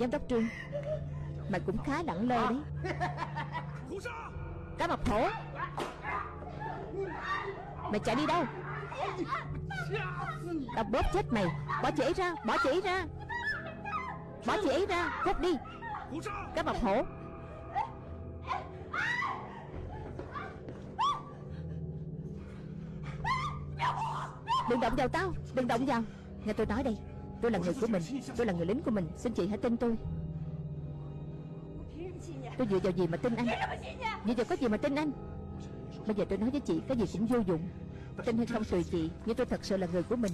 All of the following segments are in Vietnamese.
Giám đốc Trương. Mày cũng khá lẳng lơ đấy. Cá mập hổ Mày chạy đi đâu? Tao bóp chết mày. Bỏ chỉ ra, Bỏ chỉ ra. Bỏ chỉ ra, Cút đi. Cá mập hổ Đừng động vào tao, Đừng động vào. Nghe tôi nói đây. Tôi là người của mình, Tôi là người lính của mình. Xin chị hãy tin tôi. Tôi dựa vào gì mà tin anh? Dựa vào có gì mà tin anh? Bây giờ tôi nói với chị, Cái gì cũng vô dụng. Tin hay không tùy chị, Nhưng tôi thật sự là người của mình.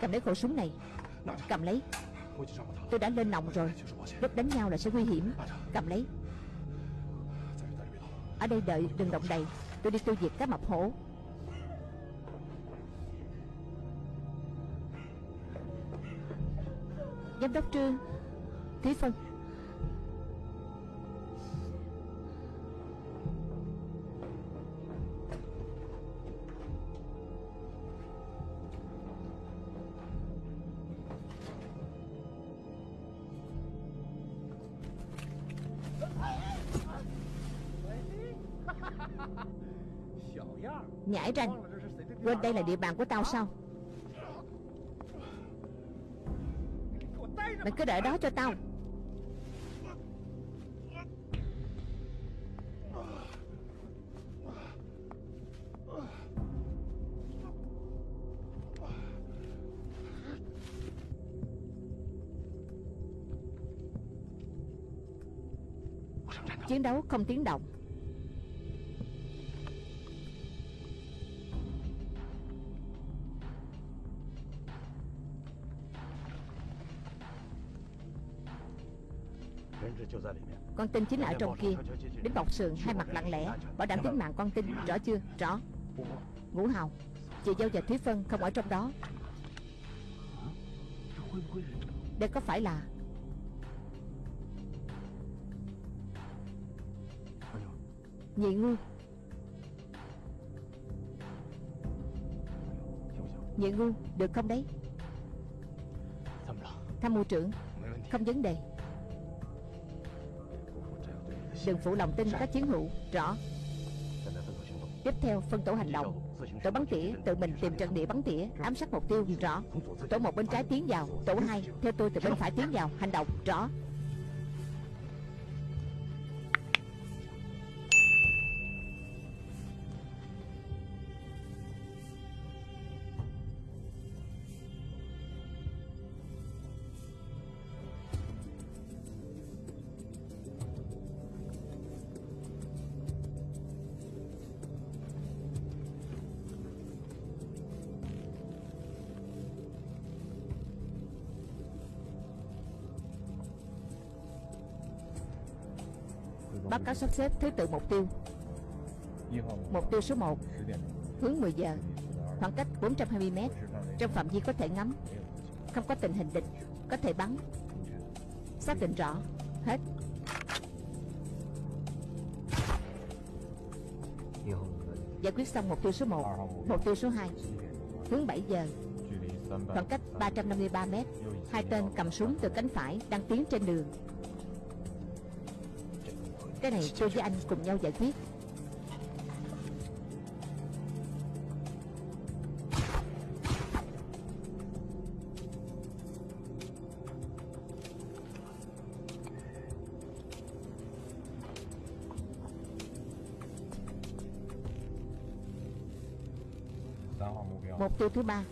Cầm lấy khẩu súng này. Cầm lấy. Tôi đã lên nòng rồi. Lúc đánh nhau là sẽ nguy hiểm. Cầm lấy. Ở đây đợi, đừng động đậy. Tôi đi tiêu diệt cá mập hổ. Giám đốc Trương Thúy Phân Nhãi ranh Quên đây là địa bàn của tao sao Mày cứ để đó cho tao. Chiến đấu không tiếng động. Tinh tin chính là ở trong kia. Đến bọc sườn hai mặt lặng lẽ Bảo đảm tính mạng con tin. Rõ chưa? Rõ. Ngũ Hào Chị Dâu và Thúy Phân không ở trong đó. Đây có phải là Nhị Ngư? Nhị Ngư, Được không đấy? Tham mưu trưởng Không vấn đề. Đừng phụ lòng tin các chiến hữu. Rõ. Tiếp theo, phân tổ hành động. Tổ bắn tỉa, tự mình tìm trận địa bắn tỉa, Ám sát mục tiêu. Rõ. Tổ một bên trái tiến vào, Tổ hai, theo tôi, từ bên phải tiến vào. Hành động. Rõ. Cáo sắp xếp thứ tự mục tiêu. Mục tiêu số 1 Hướng 10 giờ. Khoảng cách 420 m Trong phạm vi có thể ngắm. Không có tình hình địch. Có thể bắn. Xác định rõ. Hết. Giải quyết xong mục tiêu số 1 Mục tiêu số 2 Hướng 7 giờ. Khoảng cách 353 m Hai tên cầm súng từ cánh phải Đang tiến trên đường cái này tôi với anh cùng nhau giải quyết. Mục tiêu thứ ba.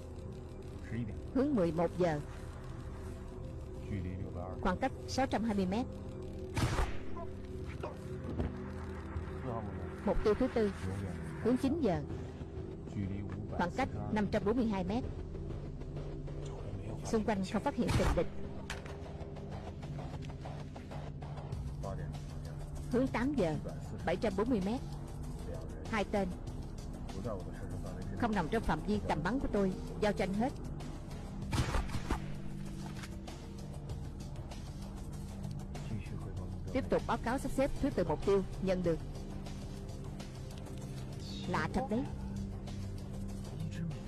Hướng 11 giờ. Khoảng cách 620 mét. Mục tiêu thứ tư, Hướng 9 giờ, Khoảng cách 542 mét. Xung quanh không phát hiện tình địch. Hướng 8 giờ 740 mét. Hai tên Không nằm trong phạm vi tầm bắn của tôi, Giao tranh hết. Tiếp tục báo cáo sắp xếp thứ tự mục tiêu, Nhận được. Lạ thật đấy.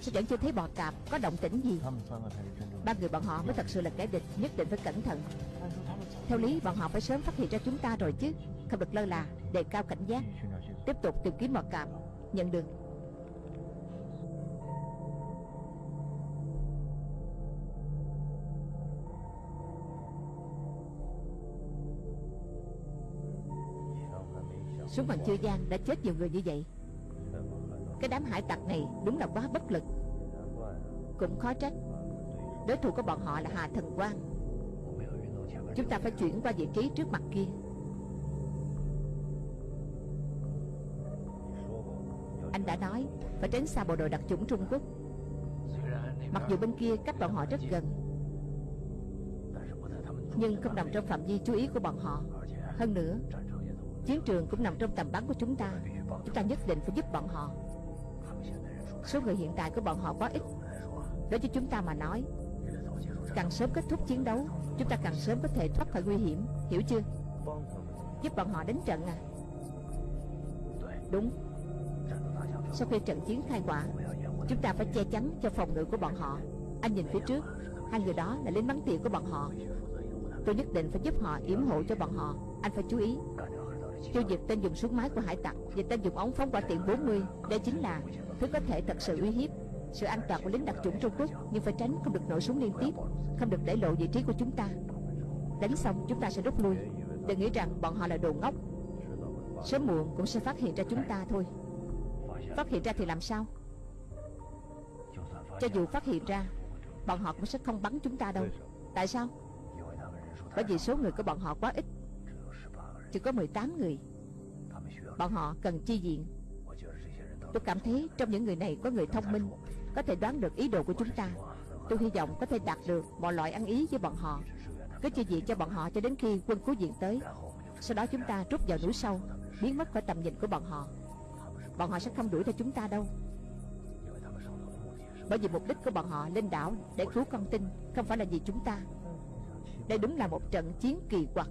Sao vẫn chưa thấy bò cạp? Có động tĩnh gì? Ba người bọn họ mới thật sự là kẻ địch, Nhất định phải cẩn thận. Theo lý, bọn họ phải sớm phát hiện ra chúng ta rồi chứ. Không được lơ là, Đề cao cảnh giác. Tiếp tục tìm kiếm bò cạp. Nhận được. Súng bằng chưa gian, đã chết nhiều người như vậy. Cái đám hải tặc này đúng là quá bất lực. Cũng khó trách. Đối thủ của bọn họ là Hà Thần Quang. Chúng ta phải chuyển qua vị trí trước mặt kia. Anh đã nói, Phải tránh xa bộ đội đặc chủng Trung Quốc. Mặc dù bên kia cách bọn họ rất gần, Nhưng không nằm trong phạm vi chú ý của bọn họ. Hơn nữa, Chiến trường cũng nằm trong tầm bắn của chúng ta. Chúng ta nhất định phải giúp bọn họ. Số người hiện tại của bọn họ quá ít. Đối với chúng ta mà nói, Càng sớm kết thúc chiến đấu, Chúng ta càng sớm có thể thoát khỏi nguy hiểm, Hiểu chưa? Giúp bọn họ đánh trận à? Đúng. Sau khi trận chiến khai quả Chúng ta phải che chắn cho phòng ngự của bọn họ. Anh nhìn phía trước, Hai người đó là lính bắn tỉa của bọn họ. Tôi nhất định phải giúp họ yểm hộ cho bọn họ. Anh phải chú ý. Tiêu diệt tên dùng súng máy của hải tặc Và tên dùng ống phóng quả tiện 40 Đây chính là thứ có thể thật sự uy hiếp. Sự an toàn của lính đặc chủng Trung Quốc Nhưng phải tránh không được nổ súng liên tiếp, Không được để lộ vị trí của chúng ta. Đánh xong, chúng ta sẽ rút lui. Đừng nghĩ rằng bọn họ là đồ ngốc. Sớm muộn cũng sẽ phát hiện ra chúng ta thôi. Phát hiện ra thì làm sao? Cho dù phát hiện ra, Bọn họ cũng sẽ không bắn chúng ta đâu. Tại sao? Bởi vì số người của bọn họ quá ít. Chỉ có 18 người. Bọn họ cần chi viện Tôi cảm thấy trong những người này có người thông minh, Có thể đoán được ý đồ của chúng ta. Tôi hy vọng có thể đạt được mọi loại ăn ý với bọn họ. Cứ chi viện cho bọn họ cho đến khi quân cứu viện tới. Sau đó chúng ta rút vào núi sâu, Biến mất khỏi tầm nhìn của bọn họ. Bọn họ sẽ không đuổi theo chúng ta đâu. Bởi vì mục đích của bọn họ lên đảo Để cứu con tin, Không phải là vì chúng ta. Đây đúng là một trận chiến kỳ quặc.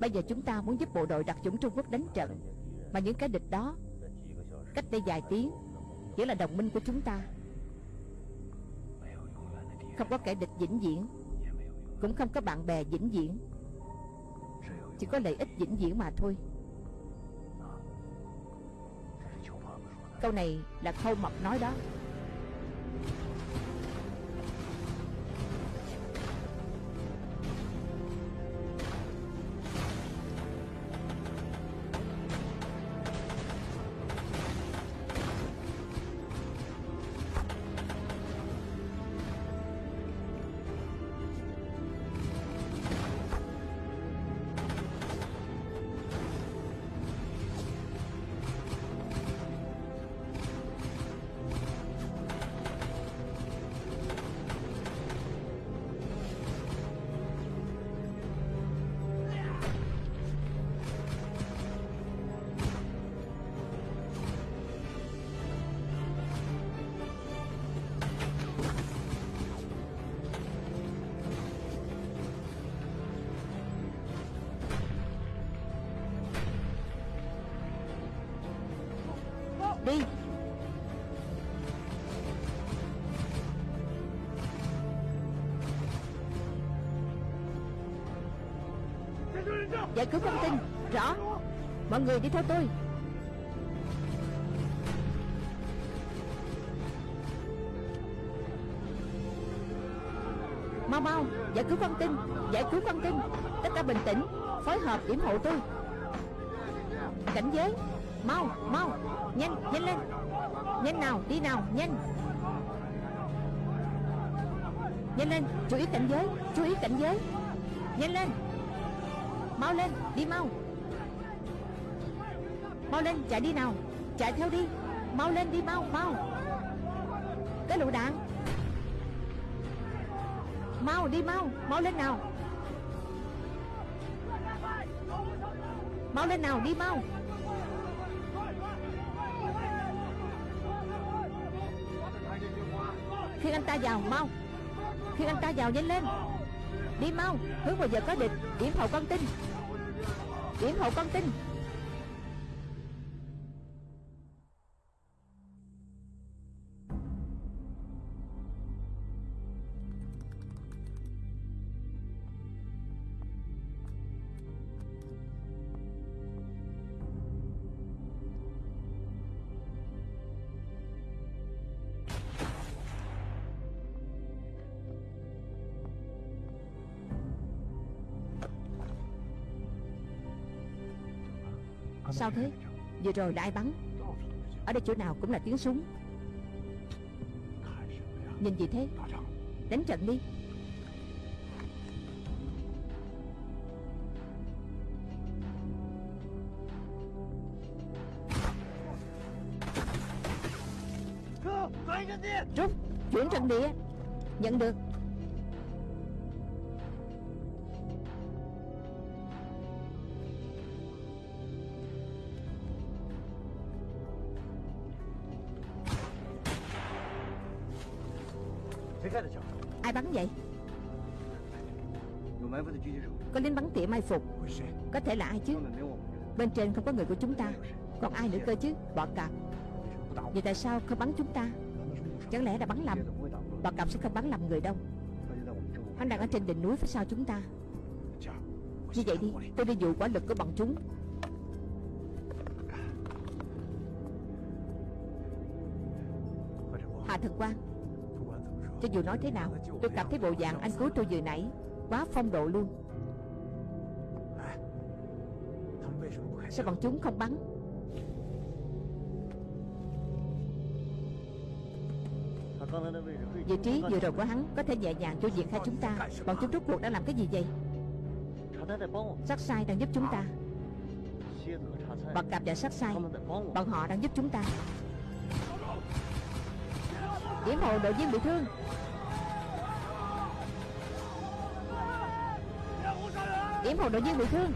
Bây giờ chúng ta muốn giúp bộ đội đặc chủng Trung Quốc đánh trận, Mà những cái địch đó Cách đây vài tiếng, Chỉ là đồng minh của chúng ta. Không có kẻ địch vĩnh viễn, Cũng không có bạn bè vĩnh viễn. Chỉ có lợi ích vĩnh viễn mà thôi. Câu này là khâu mập nói đó. Mọi người đi theo tôi. Mau mau, Giải cứu con tin, Giải cứu con tin. Tất cả bình tĩnh, Phối hợp điểm hộ tôi. Cảnh giới, Mau mau, Nhanh nhanh lên. Nhanh nào, đi nào, nhanh. Nhanh lên, chú ý cảnh giới, Chú ý cảnh giới. Nhanh lên, Mau lên, đi mau. Mau lên, chạy đi nào. Chạy theo đi. Mau lên đi, mau mau. Cái lựu đạn. Mau đi, mau. Mau lên nào. Mau lên nào, đi mau. Khi anh ta vào, mau. Khi anh ta vào, nhanh lên. Đi mau. Hướng vào giờ có địch. Điểm hậu con tin điểm hậu con tin Sao thế? Vừa rồi là ai bắn? Ở đây chỗ nào cũng là tiếng súng. Nhìn gì thế? Đánh trận đi. Rút, Chuyển trận địa Nhận được. Có thể là ai chứ? Bên trên không có người của chúng ta. Còn ai nữa cơ chứ? Bọ cạp. Vậy tại sao không bắn chúng ta? Chẳng lẽ đã bắn lầm? Bọ cạp sẽ không bắn lầm người đâu. Hắn đang ở trên đỉnh núi phía sau chúng ta. Như vậy đi, Tôi đi dụ quả lực của bọn chúng. Hà thần quan Cho dù nói thế nào, Tôi cảm thấy bộ dạng anh cứu tôi vừa nãy Quá phong độ luôn. Sao bọn chúng không bắn? Vị trí vừa rồi của hắn có thể nhẹ nhàng cho việc hai chúng ta. Bọn chúng rốt cuộc đã làm cái gì vậy? Sắc sai đang giúp chúng ta. Bọn cặp và sắc sai. Bọn họ đang giúp chúng ta. Yểm hộ đội viên bị thương. Yểm hộ đội viên bị thương.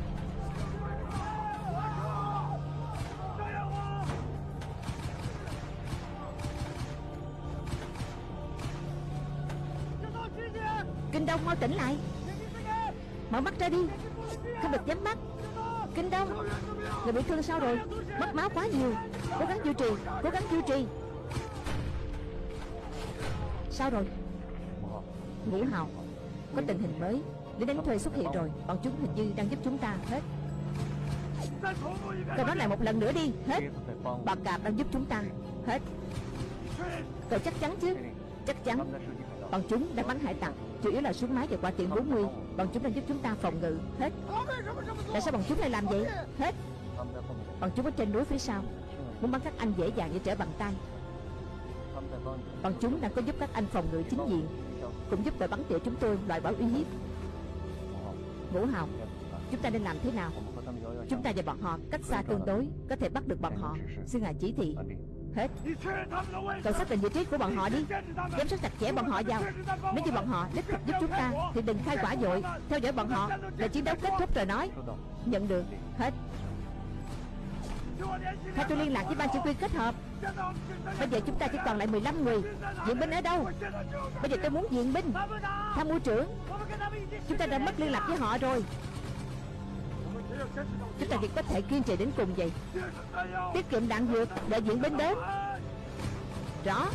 Mắt ra đi. Không được nhắm mắt. Kinh Đông Người bị thương sao rồi? Mất máu quá nhiều. Cố gắng duy trì, Cố gắng duy trì. Sao rồi? Ngũ Hào. Có tình hình mới. Lính đánh thuê xuất hiện rồi. Bọn chúng hình như đang giúp chúng ta Hết. Cậu nói lại một lần nữa đi. Hết. Bọn cạp đang giúp chúng ta Hết. Cậu chắc chắn chứ? Chắc chắn. Bọn chúng đang bắn hải tặc. Chủ yếu là súng máy và quả tiện 40 Bọn chúng đang giúp chúng ta phòng ngự. Hết. Tại sao bọn chúng lại làm vậy? Hết. Bọn chúng ở trên núi phía sau. Muốn bắn các anh dễ dàng như trở bằng tay. Bọn chúng đang có giúp các anh phòng ngự chính diện, Cũng giúp đội bắn tỉa chúng tôi loại bỏ uy hiếp. Ngũ Hào, Chúng ta nên làm thế nào? Chúng ta và bọn họ cách xa tương đối, Có thể bắt được bọn họ. Xin ngài chỉ thị. Hết. Cậu xác định vị trí của bọn họ đi. Giám sát chặt chẽ bọn họ vào. Nếu như bọn họ đích thực giúp chúng ta, Thì đừng khai quả dội. Theo dõi bọn họ Là chiến đấu kết thúc rồi nói. Nhận được. Hết. Theo tôi liên lạc với ban chỉ huy kết hợp. Bây giờ chúng ta chỉ còn lại 15 người. Viện binh ở đâu? Bây giờ tôi muốn viện binh. Tham mưu trưởng. Chúng ta đã mất liên lạc với họ rồi. Chúng ta chỉ có thể kiên trì đến cùng vậy? Tiết kiệm đạn dược Đợi diễn binh đến. Rõ.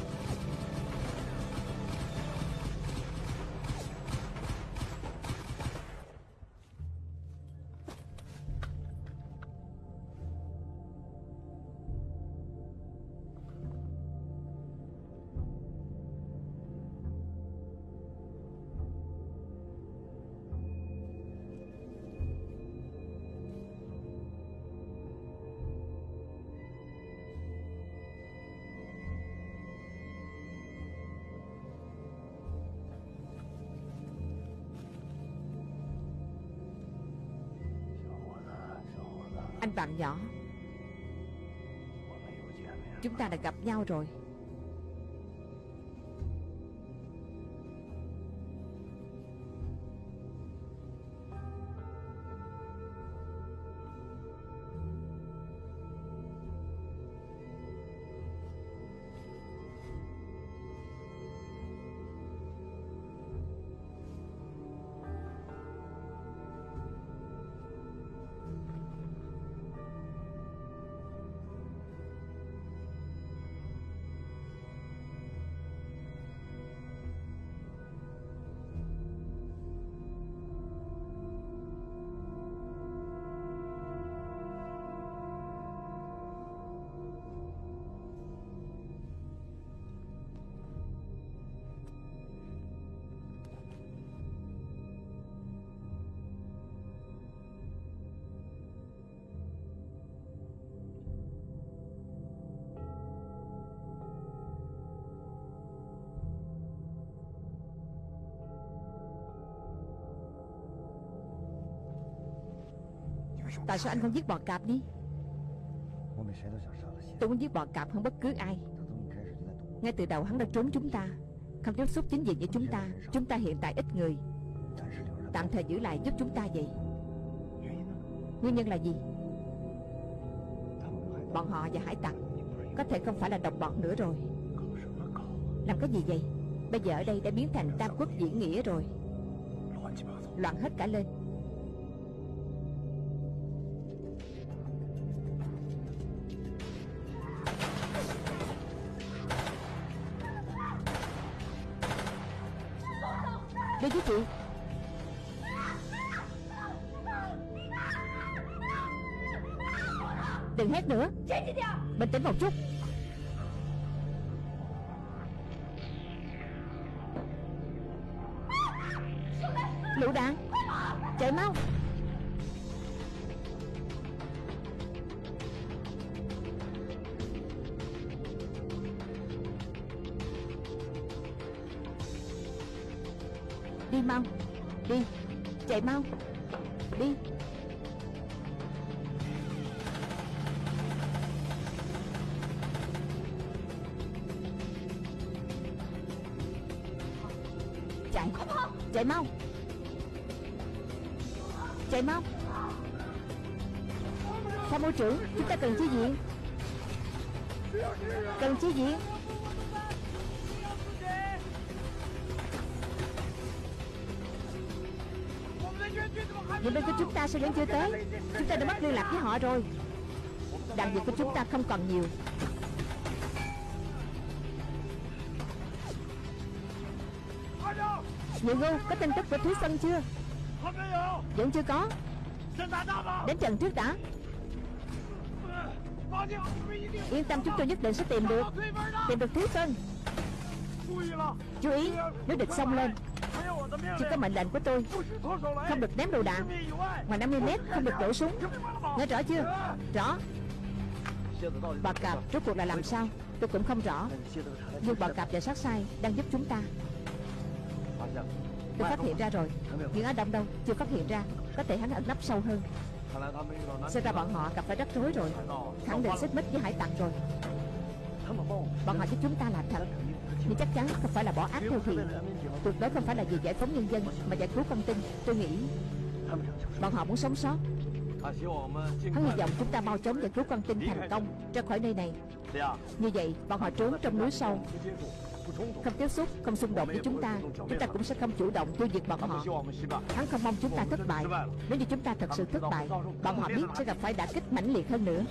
Nhỏ. Chúng ta đã gặp nhau rồi. Tại sao anh không giết bò cạp đi? Tôi muốn giết bò cạp hơn bất cứ ai. Ngay từ đầu hắn đã trốn chúng ta. Không tiếp xúc chính diện với chúng ta. Chúng ta hiện tại ít người. Tạm thời giữ lại giúp chúng ta vậy. Nguyên nhân là gì? Bọn họ và hải tặc Có thể không phải là đồng bọn nữa rồi. Làm cái gì vậy? Bây giờ ở đây đã biến thành tam quốc diễn nghĩa rồi. Loạn hết cả lên. Chạy Chạy mau. Chạy mau. Tham mưu trưởng, Chúng ta cần chi viện? Cần chi viện? Những bên của chúng ta sao vẫn chưa tới. Chúng ta đã mất liên lạc với họ rồi. Đạn dược của chúng ta không còn nhiều. Nhị Ngưu có tin tức của Thúy Sân chưa? Vẫn chưa có. Đến trận trước đã. Yên tâm chúng tôi nhất định sẽ tìm được. Tìm được Thúy Sân Chú ý Nếu địch xông lên Chỉ có mệnh lệnh của tôi. Không được ném đồ đạn. Ngoài 50 mét không được nổ súng. Nghe rõ chưa? Rõ. Bà cạp rốt cuộc là làm sao? Tôi cũng không rõ. Nhưng bà cạp và sát sai đang giúp chúng ta Tôi phát hiện ra rồi. Nhưng ở Đông đâu chưa phát hiện ra. Có thể hắn ẩn nấp sâu hơn. Xem ra bọn họ gặp phải rắc rối rồi. Khẳng định xích mích với hải tặc rồi. Bọn họ giúp chúng ta làm thật. Nhưng chắc chắn không phải là bỏ ác theo thiện Tuyệt đối không phải là vì giải phóng nhân dân Mà giải cứu con tin Tôi nghĩ Bọn họ muốn sống sót. Hắn hy vọng chúng ta mau chóng giải cứu con tin thành công Ra khỏi nơi này. Như vậy, bọn họ trốn trong núi sâu không tiếp xúc, không xung đột với chúng ta Chúng ta cũng sẽ không chủ động tiêu diệt bọn họ. Hắn không mong chúng ta thất bại. Nếu như chúng ta thật sự thất bại Bọn họ biết sẽ gặp phải đả kích mãnh liệt hơn nữa.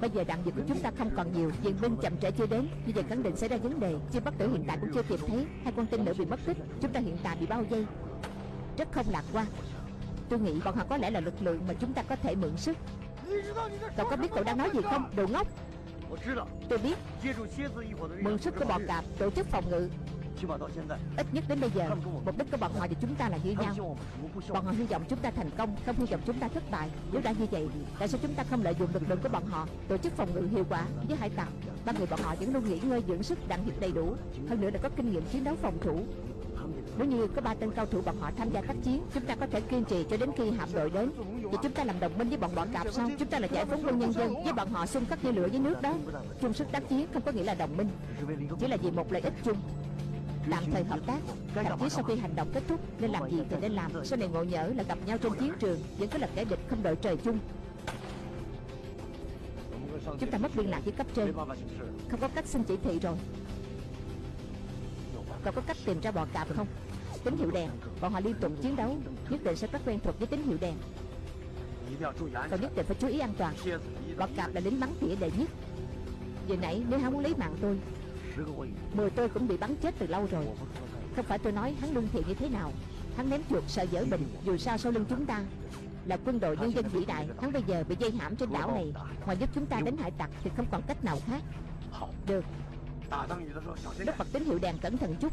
Bây giờ đạn dược của chúng ta không còn nhiều Viện binh chậm trễ chưa đến. Như vậy khẳng định xảy ra vấn đề Chưa bắt tử hiện tại cũng chưa tìm thấy. Hai con tin nữ bị mất tích Chúng ta hiện tại bị bao vây. Rất không lạc quan. Tôi nghĩ bọn họ có lẽ là lực lượng mà chúng ta có thể mượn sức. Cậu có biết cậu đang nói gì không? Đồ ngốc. Tôi biết. Mượn sức của bọn cạp tổ chức phòng ngự. Ít nhất đến bây giờ Mục đích của bọn họ và chúng ta là như nhau. Bọn họ hy vọng chúng ta thành công Không hy vọng chúng ta thất bại. Nếu đã như vậy Tại sao chúng ta không lợi dụng lực lượng của bọn họ Tổ chức phòng ngự hiệu quả với hải tặc? Ba người bọn họ vẫn luôn nghỉ ngơi dưỡng sức đạn dược đầy đủ. Hơn nữa là có kinh nghiệm chiến đấu phòng thủ nếu như có ba tên cao thủ bọn họ tham gia tác chiến, Chúng ta có thể kiên trì cho đến khi hạm đội đến. Vậy chúng ta làm đồng minh với bọn bọn cạp sao? Chúng ta là giải phóng quân nhân dân Với bọn họ xung khắc như lửa với nước đó. Chung sức tác chiến không có nghĩa là đồng minh, Chỉ là vì một lợi ích chung. Tạm thời hợp tác, Thậm chí sau khi hành động kết thúc, Nên làm gì thì nên làm. Sau này ngộ nhỡ là gặp nhau trên chiến trường, Vẫn có là kẻ địch không đợi trời chung. Chúng ta mất liên lạc với cấp trên. Không có cách xin chỉ thị rồi. Cậu có cách tìm ra bọn cạp không? Tín hiệu đèn, Bọn họ liên tục chiến đấu, Nhất định sẽ rất quen thuộc với tín hiệu đèn. Cậu nhất định phải chú ý an toàn. Bọn cạp là lính bắn tỉa đệ nhất. Vừa nãy nếu hắn muốn lấy mạng tôi, Mười tôi cũng bị bắn chết từ lâu rồi. Không phải tôi nói hắn lương thiện như thế nào. Hắn ném chuột sợ dở bình Dù sao sau lưng chúng ta Là quân đội nhân dân vĩ đại. Hắn bây giờ bị dây hãm trên đảo này. Ngoài giúp chúng ta đánh hải tặc Thì không còn cách nào khác. Được. Lúc bật tín hiệu đèn cẩn thận chút.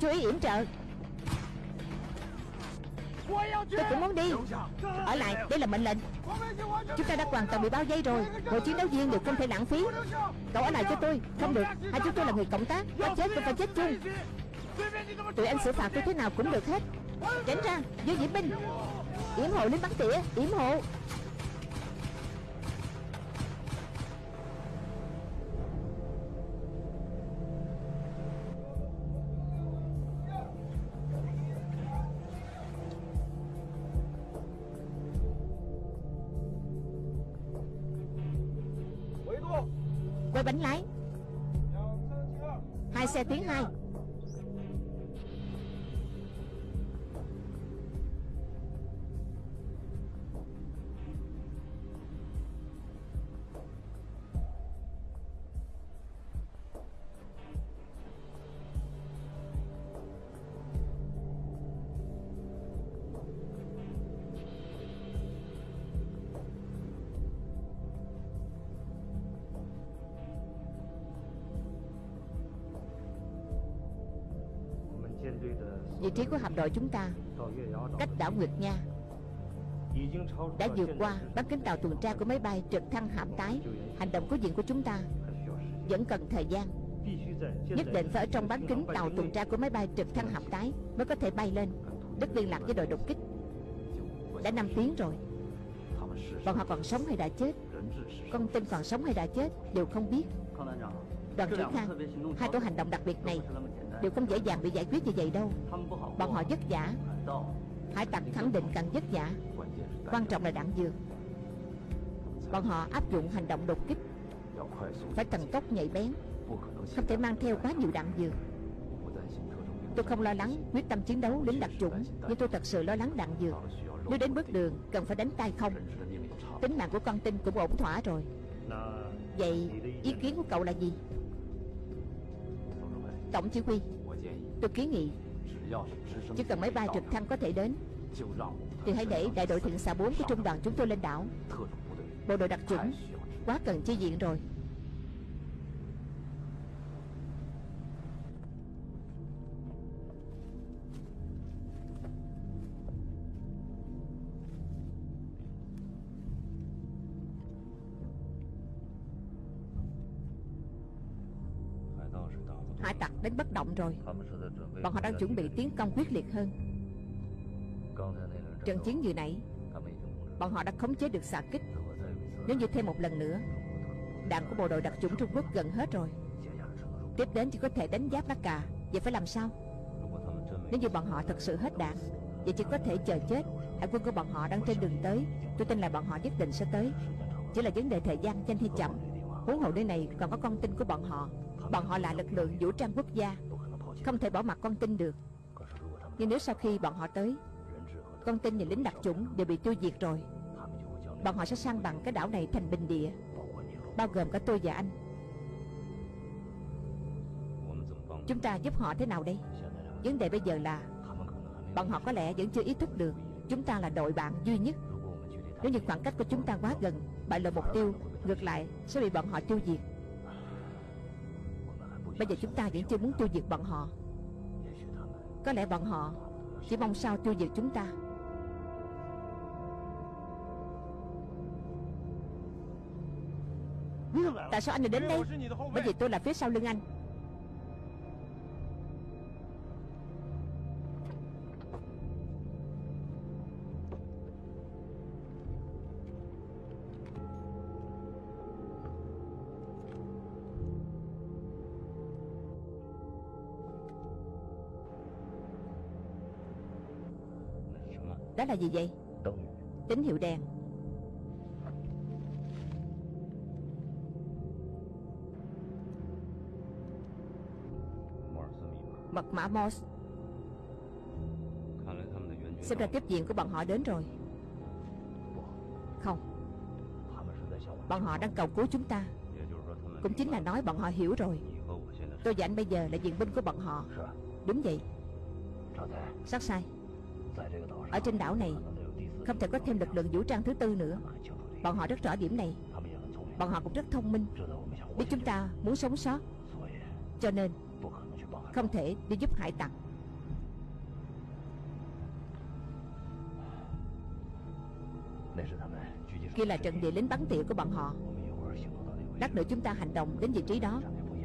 Chú ý yểm trợ. Tôi cũng muốn đi. Ở lại, đây là mệnh lệnh. Chúng ta đã hoàn toàn bị bao vây rồi. Mỗi chiến đấu viên đều không thể lãng phí. Cậu ở lại cho tôi. Không được, hai chúng tôi là người cộng tác. Có chết cũng phải chết chung. Tụi anh xử phạt tôi thế nào cũng được hết. Tránh ra. Vô diễm binh. Yểm hộ lính bắn tỉa. Yểm hộ. Với bánh lái. Hai xe tiến hai. Trí của hạm đội chúng ta. Cách đảo Nguyệt Nha. Đã vượt qua bán kính tàu tuần tra của máy bay trực thăng hạm tái. Hành động cứu viện của chúng ta Vẫn cần thời gian. Nhất định phải ở trong bán kính tàu tuần tra của máy bay trực thăng hạm tái Mới có thể bay lên. Đất liên lạc với đội đột kích. Đã 5 tiếng rồi. Bọn họ còn sống hay đã chết? Con tin còn sống hay đã chết Đều không biết. Đoàn trưởng Khang, Hai tổ hành động đặc biệt này Đều không dễ dàng bị giải quyết như vậy đâu. Bọn họ vất vả. Hải tặc khẳng định càng vất vả. Quan trọng là đạn dược. Bọn họ áp dụng hành động đột kích. Phải thần tốc nhạy bén. Không thể mang theo quá nhiều đạn dược. Tôi không lo lắng quyết tâm chiến đấu lính đặc chủng, Nhưng tôi thật sự lo lắng đạn dược. Nếu đến bước đường, cần phải đánh tay không? Tính mạng của con tin cũng ổn thỏa rồi. Vậy ý kiến của cậu là gì? Tổng chỉ huy, Tôi kiến nghị. Chỉ cần máy bay trực thăng có thể đến. Thì hãy để đại đội thượng xạ 4 của trung đoàn chúng tôi lên đảo. Bộ đội. Đặc chủng Quá cần chi viện rồi động rồi. Bọn họ đang chuẩn bị tiến công quyết liệt hơn. Trận chiến vừa nãy Bọn họ đã khống chế được xạ kích. Nếu như thêm một lần nữa Đạn của bộ đội đặc chủng Trung Quốc gần hết rồi. Tiếp đến chỉ có thể đánh giáp lá cà. Vậy phải làm sao? Nếu như bọn họ thật sự hết đạn Vậy chỉ có thể chờ chết. Hải quân của bọn họ đang trên đường tới. Tôi tin là bọn họ nhất định sẽ tới. Chỉ là vấn đề thời gian nhanh hay chậm. Huống hồ nơi này còn có con tin của bọn họ. Bọn họ là lực lượng vũ trang quốc gia không thể bỏ mặt con tin được. Nhưng nếu sau khi bọn họ tới, Con tin và lính đặc chủng đều bị tiêu diệt rồi, Bọn họ sẽ sang bằng cái đảo này thành bình địa, Bao gồm cả tôi và anh. Chúng ta giúp họ thế nào đây? Vấn đề bây giờ là, Bọn họ có lẽ vẫn chưa ý thức được Chúng ta là đội bạn duy nhất. Nếu như khoảng cách của chúng ta quá gần, Bại lộ mục tiêu, Ngược lại sẽ bị bọn họ tiêu diệt. Bây giờ chúng ta vẫn chưa muốn tiêu diệt bọn họ. Có lẽ bọn họ Chỉ mong sao tiêu diệt chúng ta. Tại sao anh lại đến đây? Bởi vì tôi là phía sau lưng anh. Đó là gì vậy? Tín hiệu đèn. Mật mã Morse Xem ra tiếp diện của bọn họ đến rồi. Không. Bọn họ đang cầu cứu chúng ta. Cũng chính là nói bọn họ hiểu rồi. Tôi và anh bây giờ là viện binh của bọn họ. Đúng vậy. Sát sai ở trên đảo này, Không thể có thêm lực lượng vũ trang thứ tư nữa. Bọn họ rất rõ điểm này. Bọn họ cũng rất thông minh. Biết chúng ta muốn sống sót. Cho nên, Không thể đi giúp hải tặc. Kia là trận địa lính bắn tỉa của bọn họ. Lát nữa chúng ta hành động đến vị trí đó.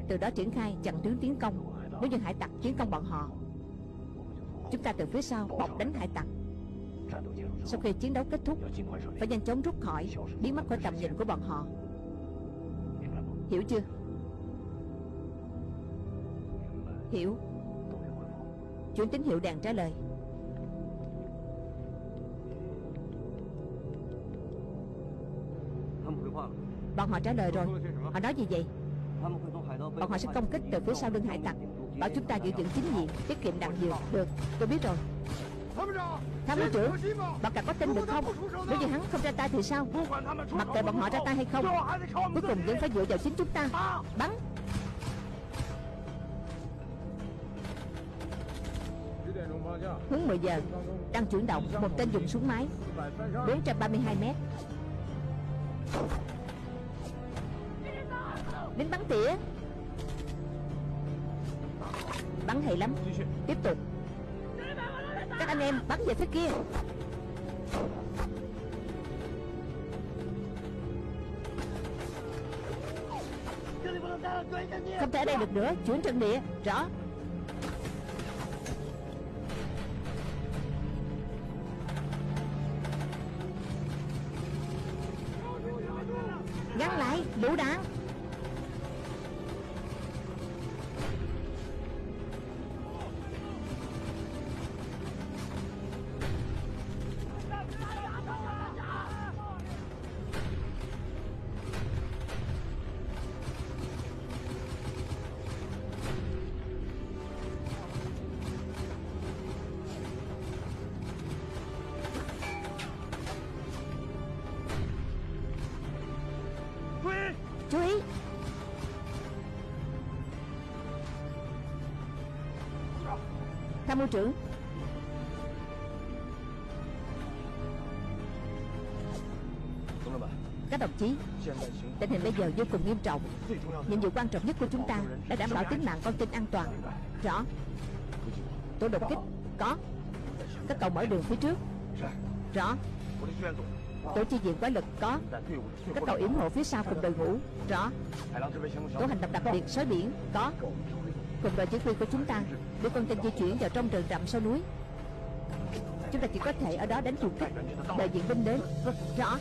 Từ đó triển khai chặn tướng tiến công. Nếu như hải tặc tiến công bọn họ Chúng ta từ phía sau, bọc đánh hải tặc. Sau khi chiến đấu kết thúc, Phải nhanh chóng rút khỏi, Biến mất khỏi tầm nhìn của bọn họ. Hiểu chưa? Hiểu. Chuyển tín hiệu đàn trả lời. Bọn họ trả lời rồi. Họ nói gì vậy? Bọn họ sẽ công kích từ phía sau lưng hải tặc. Bảo chúng ta giữ vững chính diện, Tiết kiệm đạn dược. Được, tôi biết rồi. Tham mưu trưởng Bọn cả có tin được không? Nếu như hắn không ra tay thì sao? Mặc kệ bọn họ ra tay hay không, Cuối cùng vẫn phải dựa vào chính chúng ta. Bắn. Hướng 10 giờ, Đang chuyển động, Một tên dùng súng máy. 432 mét. Lính bắn tỉa. Bắn hay lắm. Tiếp tục. Các anh em bắn về phía kia. Không thể ở đây được nữa. Chuyển trận địa. Rõ. Tham mưu trưởng. Các đồng chí, Tình hình bây giờ vô cùng nghiêm trọng. Nhiệm vụ quan trọng nhất của chúng ta Là đảm bảo tính mạng con tin an toàn. Rõ. Tổ đột kích, Có. Các cậu mở đường phía trước. Rõ. Tổ chi viện quái lực, có. Các cậu yểm hộ phía sau cùng đội ngũ. Rõ. Tổ hành động đặc biệt, sói biển, Có. Cùng đội chỉ huy của chúng ta. Đưa con tin di chuyển vào trong rừng rậm sau núi. Chúng ta chỉ có thể ở đó đánh chuột kích. Đợi viện binh đến. Rõ.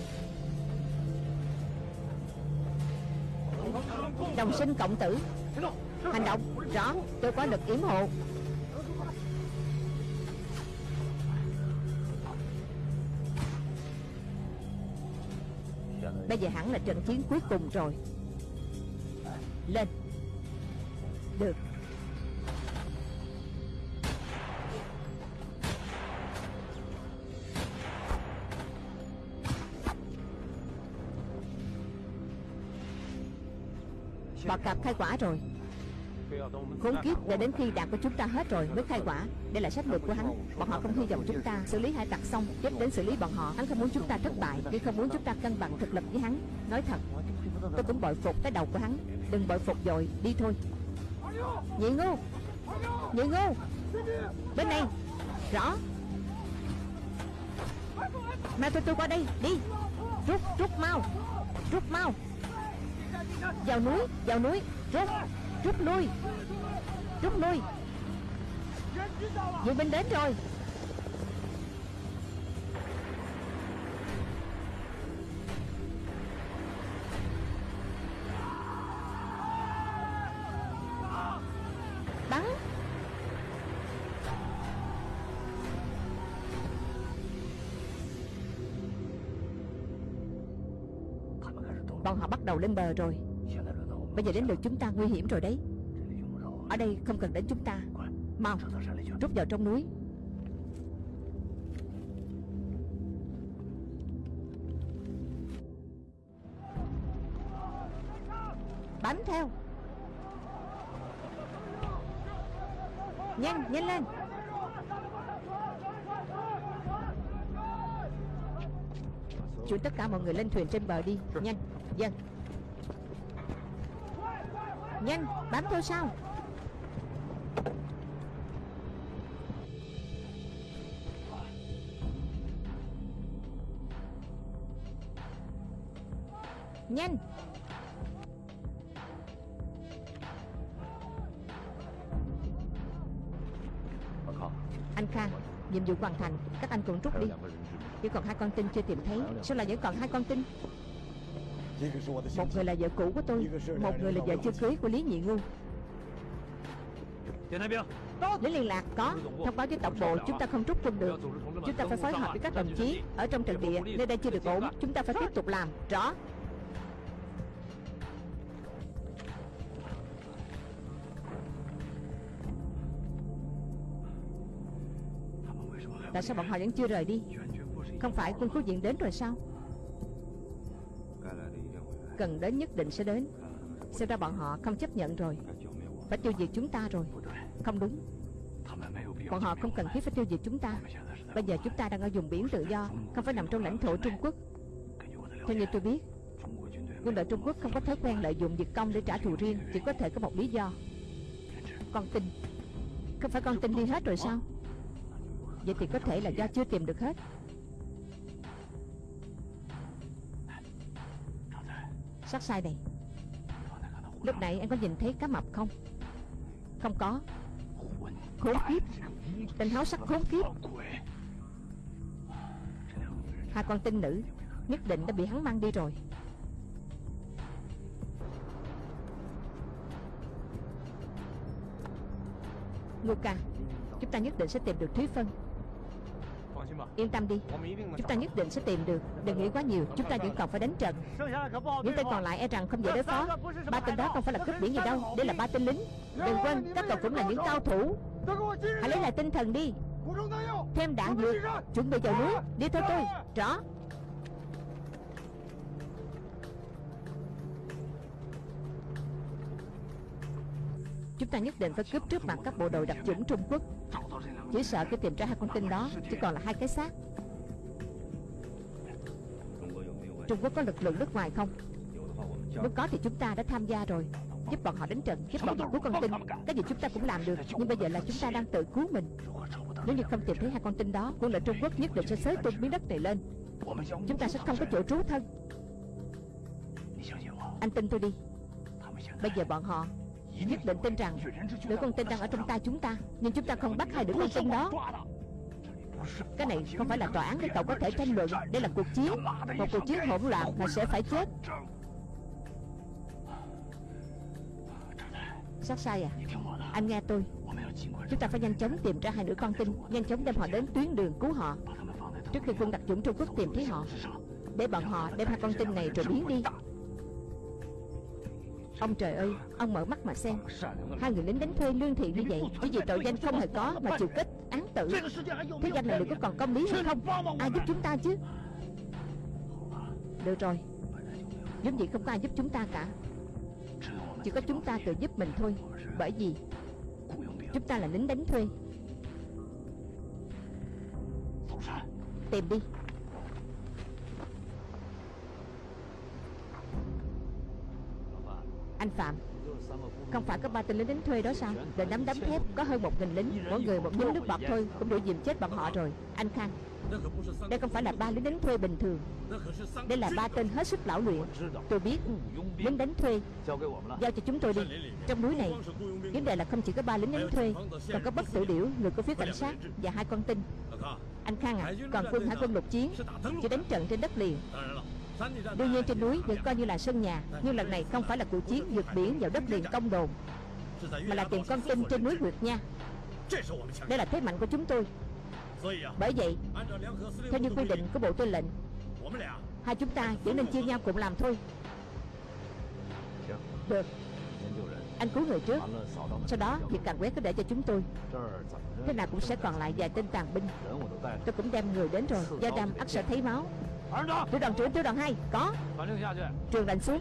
Đồng sinh cộng tử. Hành động. Rõ. Tôi có lực yểm hộ. Bây giờ hẳn là trận chiến cuối cùng rồi. Lên. Được. Quả rồi. Khốn kiếp để đến khi đạn của chúng ta hết rồi mới khai quả. Đây là sách lược của hắn. Bọn họ không hy vọng chúng ta xử lý hải tặc xong, Tiếp đến xử lý bọn họ. Hắn không muốn chúng ta thất bại, Nhưng không muốn chúng ta cân bằng thực lực với hắn. Nói thật, Tôi cũng bội phục cái đầu của hắn. Đừng bội phục rồi Đi thôi. Nhị ngu! Nhị ngu! Bên này! Rõ! Mau tôi tôi qua đây, Đi! Rút rút mau! Rút mau! Vào núi Vào núi! Rút Rút lui. Rút lui. Viện binh đến rồi. Bắn. Bọn họ bắt đầu lên bờ rồi. Bây giờ đến lượt chúng ta nguy hiểm rồi đấy. Ở đây không cần đến chúng ta. Mau Rút vào trong núi. Bám theo. Nhanh, nhanh lên. Chuyển tất cả mọi người lên thuyền trên bờ đi. Nhanh, dân. Nhanh, bám theo sau Nhanh Anh Khang Nhiệm vụ hoàn thành Các anh cũng rút đi. Chỉ còn hai con tin chưa tìm thấy. Sao lại vẫn còn hai con tin? Một người là vợ cũ của tôi Một người là vợ chưa cưới của Lý Nhị Ngưu Lý liên lạc có. Thông báo với tổng bộ chúng ta không rút quân được. Chúng ta phải phối hợp với các đồng chí Ở trong trận địa. Nơi đây chưa được ổn Chúng ta phải tiếp tục làm. Rõ. Tại sao bọn họ vẫn chưa rời đi? Không phải quân khu viện đến rồi sao Cần đến nhất định sẽ đến. Xem ra bọn họ không chấp nhận rồi. Phải tiêu diệt chúng ta rồi. Không đúng. Bọn họ không cần thiết phải tiêu diệt chúng ta. Bây giờ chúng ta đang ở vùng biển tự do, Không phải nằm trong lãnh thổ Trung Quốc. Theo như tôi biết, Quân đội Trung Quốc không có thói quen lợi dụng việc công để trả thù riêng, Chỉ có thể có một lý do. Con tin. Không phải con tin đi hết rồi sao? Vậy thì có thể là do chưa tìm được hết. Sát sai này Lúc nãy anh có nhìn thấy cá mập không? Không có. Khốn kiếp. Tên háo sắc khốn kiếp. Hai con tinh nữ Nhất định đã bị hắn mang đi rồi. Luca, Chúng ta nhất định sẽ tìm được Thúy Phân. Yên tâm đi. Chúng ta nhất định sẽ tìm được. Đừng nghĩ quá nhiều. Chúng ta vẫn còn phải đánh trận. Những tên còn lại e rằng không dễ đối phó. Ba tên đó không phải là cướp biển gì đâu. Đây là ba tên lính. Đừng quên Các cậu cũng là những cao thủ. Hãy lấy lại tinh thần đi. Thêm đạn dược. Chuẩn bị vào núi Đi theo tôi. Rõ. Chúng ta nhất định phải cướp trước mặt các bộ đội đặc chủng Trung Quốc chỉ sợ khi tìm ra hai con tin đó, Chỉ còn là hai cái xác. Trung Quốc có lực lượng nước ngoài không? Nếu có thì chúng ta đã tham gia rồi. Giúp bọn họ đánh trận, Giúp bọn họ cứu con tin. Cái gì chúng ta cũng làm được, Nhưng bây giờ là chúng ta đang tự cứu mình. Nếu như không tìm thấy hai con tin đó, Quân đội Trung Quốc nhất định sẽ xới tung miếng đất này lên. Chúng ta sẽ không có chỗ trú thân. Anh tin tôi đi. Bây giờ bọn họ Nhất định tin rằng Đứa con tin đang ở trong tay chúng ta, Nhưng chúng ta không bắt hai đứa con tin đó. Cái này không phải là tòa án để cậu có thể tranh luận, Đây là cuộc chiến. Một cuộc chiến hỗn loạn mà sẽ phải chết. Sát sai à? Anh nghe tôi. Chúng ta phải nhanh chóng tìm ra hai đứa con tin, Nhanh chóng đem họ đến tuyến đường cứu họ. Trước khi quân đặc chủng Trung Quốc tìm thấy họ, Để bọn họ đem hai con tin này rồi biến đi. Ông trời ơi, Ông mở mắt mà xem. Hai người lính đánh thuê lương thiện như vậy, Chỉ vì tội danh không hề có Mà chịu kết án tử. Thế danh này liệu có còn công lý hay không? Ai giúp chúng ta chứ? Được rồi. Giống vậy không có ai giúp chúng ta cả. Chỉ có chúng ta tự giúp mình thôi. Bởi vì Chúng ta là lính đánh thuê. Tìm đi. Anh Phạm, Không phải có ba tên lính đánh thuê đó sao? Đền nắm đấm thép, có hơn một nghìn lính, Mỗi người một nhúm nước bọt thôi, Cũng đủ dìm chết bọn họ rồi. Anh Khang, Đây không phải là ba lính đánh thuê bình thường. Đây là ba tên hết sức lão luyện. Tôi biết ừ, Lính đánh thuê. Giao cho chúng tôi đi. Trong núi này, Vấn đề là không chỉ có ba lính đánh thuê, Còn có bất tử điểu, Người của phía cảnh sát Và hai con tin. Anh Khang à Còn quân hải quân lục chiến, Chỉ đánh trận trên đất liền. Đương nhiên trên núi vẫn coi như là sân nhà, Nhưng lần này không phải là cuộc chiến vượt biển vào đất liền công đồn, Mà là tìm con tin trên núi Nguyệt Nha. Đây là thế mạnh của chúng tôi. Bởi vậy, Theo như quy định của Bộ Tư lệnh, Hai chúng ta chỉ nên chia nhau cùng làm thôi. Được. Anh cứu người trước. Sau đó, việc càng quét cứ để cho chúng tôi. Thế nào cũng sẽ còn lại vài tên tàn binh. Tôi cũng đem người đến rồi. Gia Đam ắt sẽ thấy máu. Tiểu đoàn trưởng tiểu đoàn 2 Có. Trường lệnh xuống.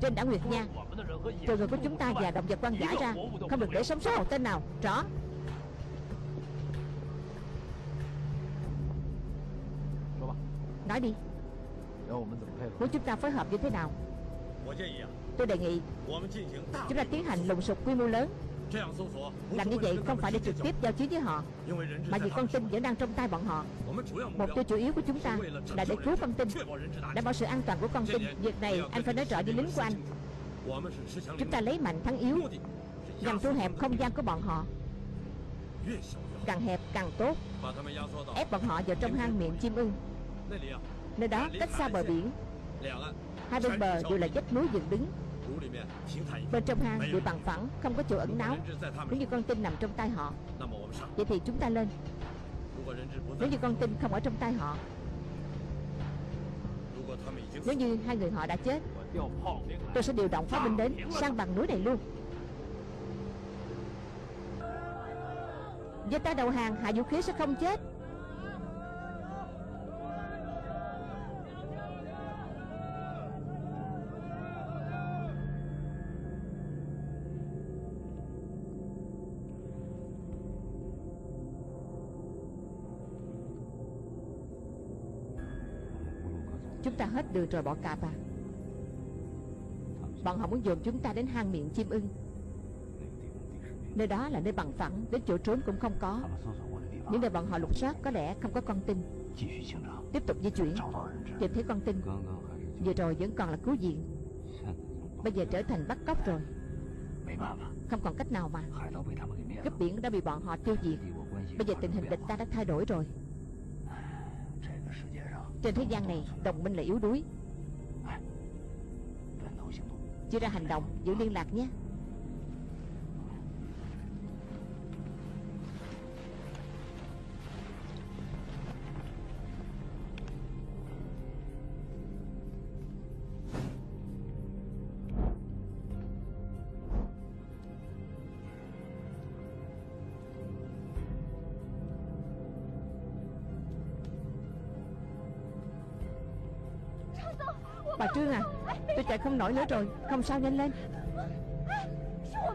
Trên đảo Nguyệt Nha. Trừ người của chúng ta và động vật quan giả ra. Không được để sống sót một tên nào. Rõ. Nói đi. Muốn chúng ta phối hợp như thế nào? Tôi đề nghị Chúng ta tiến hành lùng sục quy mô lớn làm như vậy không phải để trực tiếp giao chiến với họ Mà vì con tin vẫn đang trong tay bọn họ. Mục tiêu chủ yếu của chúng ta là để cứu con tin Đảm bảo sự an toàn của con tin. Việc này anh phải nói rõ với lính của anh. Chúng ta lấy mạnh thắng yếu Nhằm thu hẹp không gian của bọn họ. Càng hẹp càng tốt. Ép bọn họ vào trong hang miệng chim ưng. Nơi đó cách xa bờ biển. Hai bên bờ đều là vách núi dựng đứng Bên trong hang bị bằng phẳng Không có chỗ ẩn náu. Nếu như con tin nằm trong tay họ Vậy thì chúng ta lên. Nếu như con tin không ở trong tay họ Nếu như hai người họ đã chết Tôi sẽ điều động pháo binh đến Sang bằng núi này luôn. Với ta đầu hàng hạ vũ khí sẽ không chết đưa rồi, bỏ cạp à. Bọn họ muốn dồn chúng ta đến hang miệng chim ưng. Nơi đó là nơi bằng phẳng, Đến chỗ trốn cũng không có. Những nơi bọn họ lục soát có lẽ không có con tin. Tiếp tục di chuyển, Tìm thấy con tin. Vừa rồi vẫn còn là cứu viện. Bây giờ trở thành bắt cóc rồi. Không còn cách nào mà. Cấp biển đã bị bọn họ tiêu diệt. Bây giờ tình hình địch ta đã thay đổi rồi. Trên thế gian này Đồng minh là yếu đuối. Chưa ra hành động Giữ liên lạc nhé nổi nữa rồi. Không sao, nhanh lên.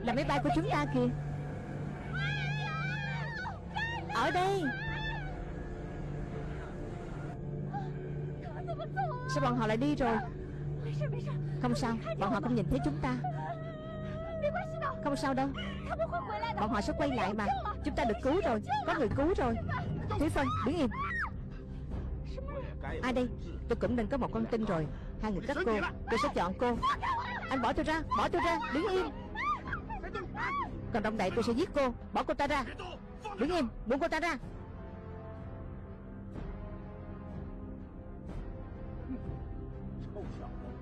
Là máy bay của chúng ta kìa. Ở đây. Sao bọn họ lại đi rồi? Không sao, Bọn họ không nhìn thấy chúng ta. Không sao đâu. Bọn họ sẽ quay lại mà. Chúng ta được cứu rồi. Có người cứu rồi. Thúy Phân đứng im Ai đây? Tôi cũng nên có một con tin rồi. Hai người các cô, Tôi sẽ chọn cô. Anh bỏ tôi ra, Bỏ tôi ra, Đứng im. Còn động đậy tôi sẽ giết cô. Bỏ cô ta ra. Đứng im, Buông cô ta ra.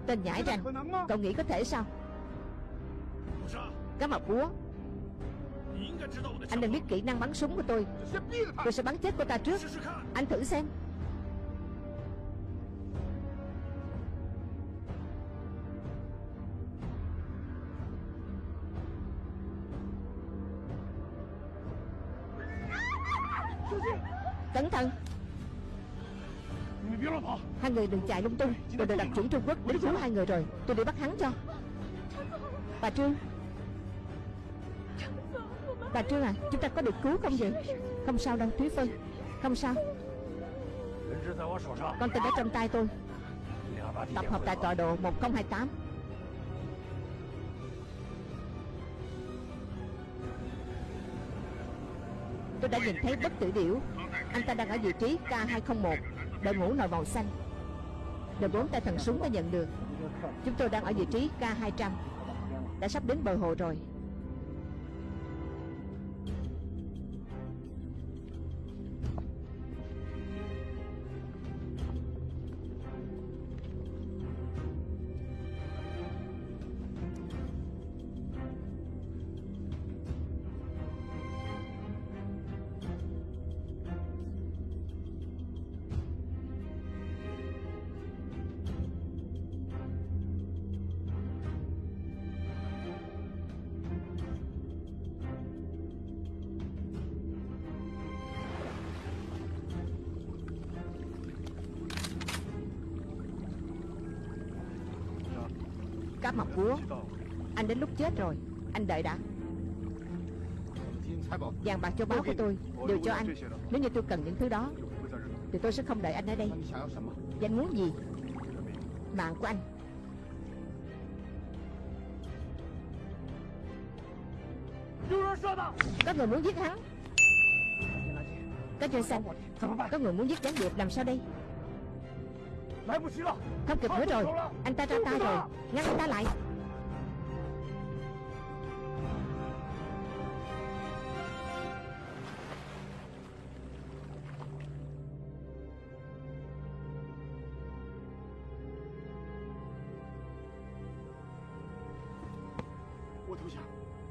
Tên nhãi rằng, Cậu nghĩ có thể sao? Cá mập búa. Anh nên biết kỹ năng bắn súng của tôi. Tôi sẽ bắn chết cô ta trước. Anh thử xem. Người đừng chạy lung tung. Tôi đã đặt chuẩn Trung Quốc đến cứu hai người rồi. Tôi đi bắt hắn cho. Bà Trương. Bà Trương à Chúng ta có được cứu không vậy? Không sao đâu, Thúy Phân. Không sao. Con tin ở trong tay tôi. Tập hợp tại tọa độ 1028 Tôi đã nhìn thấy bất tử điểu. Anh ta đang ở vị trí K201 Đội ngũ nồi màu xanh rồi bốn tay thần súng đã nhận được. Chúng tôi đang ở vị trí K200 Đã sắp đến bờ hồ rồi. Cá mập cúa Anh đến lúc chết rồi. Anh đợi đã. Vàng bạc cho báo của tôi, Đều cho anh. Nếu như tôi cần những thứ đó, Thì tôi sẽ không đợi anh ở đây. Anh muốn gì? Mạng của anh. Có người muốn giết hắn. Có chuyện xanh Có người muốn giết gián điệp, làm sao đây? Không kịp nữa rồi. Anh ta ra ta rồi. Ngăn anh ta lại.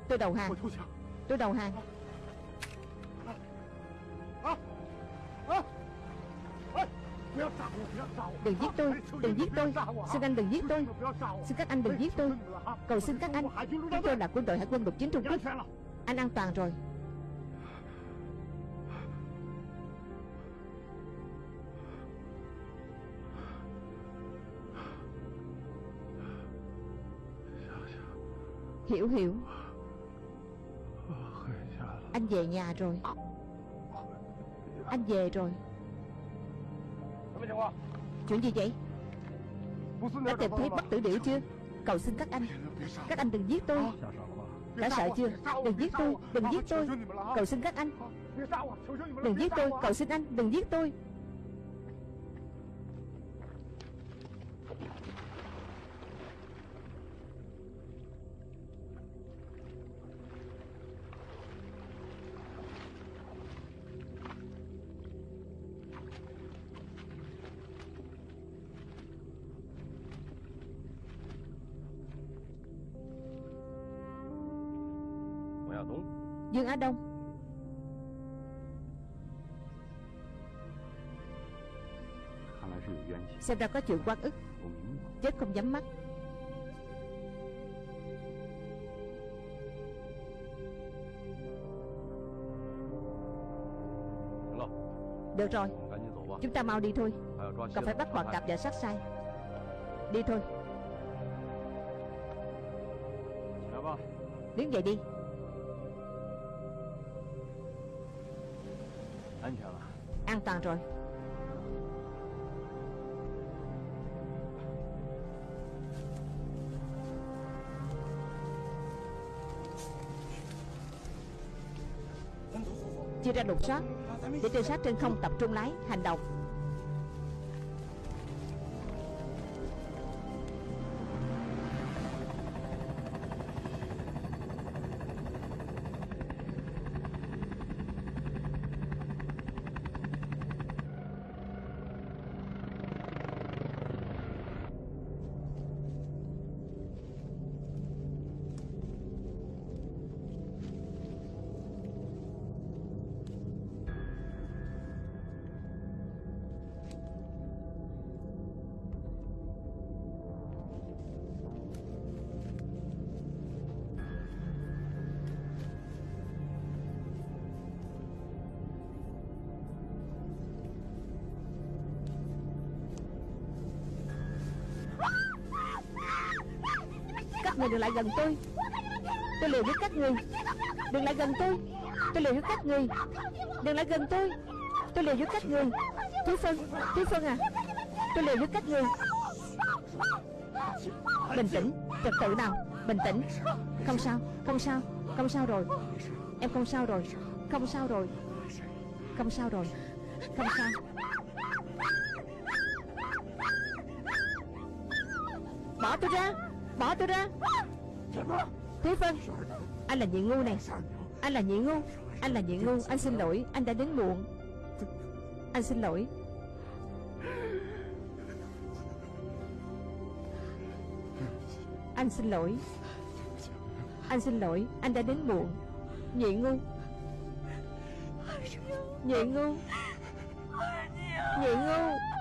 Tôi đầu hàng. Tôi đầu hàng. Đừng giết tôi, Đừng giết tôi. Xin anh đừng giết tôi. Xin các anh đừng giết tôi. Cầu xin các anh. Chúng tôi là quân đội hải quân lục chiến Trung Quốc. Anh an toàn rồi. Hiểu hiểu. Anh về nhà rồi. Anh về rồi. Chuyện gì vậy? Đã tìm thấy bất tử điểu chưa? Cầu xin các anh. Các anh đừng giết tôi. Đã sợ chưa? Đừng giết tôi Đừng giết tôi. Cầu xin các anh. Đừng giết tôi Cầu xin anh Đừng giết tôi Dương Á Đông. Xem ra có chuyện quan ức. Chết không dám mắt. Được rồi. Chúng ta mau đi thôi. Còn phải bắt hoàng cặp và sát sai. Đi thôi. Đứng dậy đi. An rồi. Chia ra lục soát Để trinh sát trên không tập trung lái, Hành động. Các người đừng lại gần tôi. Tôi liều với các người. Đừng lại gần tôi. Tôi liều với các người. Đừng lại gần tôi. Tôi liều với các người. Thúy Phân Thúy Phân à. Tôi liều với các người. Bình tĩnh, Trật tự nào? Bình tĩnh. Không sao Không sao Không sao rồi. Em không sao rồi. Không sao rồi. Không sao rồi. Không sao. Bỏ tôi ra. Bỏ tôi ra. Thế Phân Anh là nhị ngu này. Anh là nhị ngu, Anh là nhị ngu. Anh xin lỗi, Anh đã đến muộn. Anh xin lỗi. Anh xin lỗi. Anh xin lỗi, Anh đã đến muộn. Nhị ngu. Nhị ngu. Nhị ngu.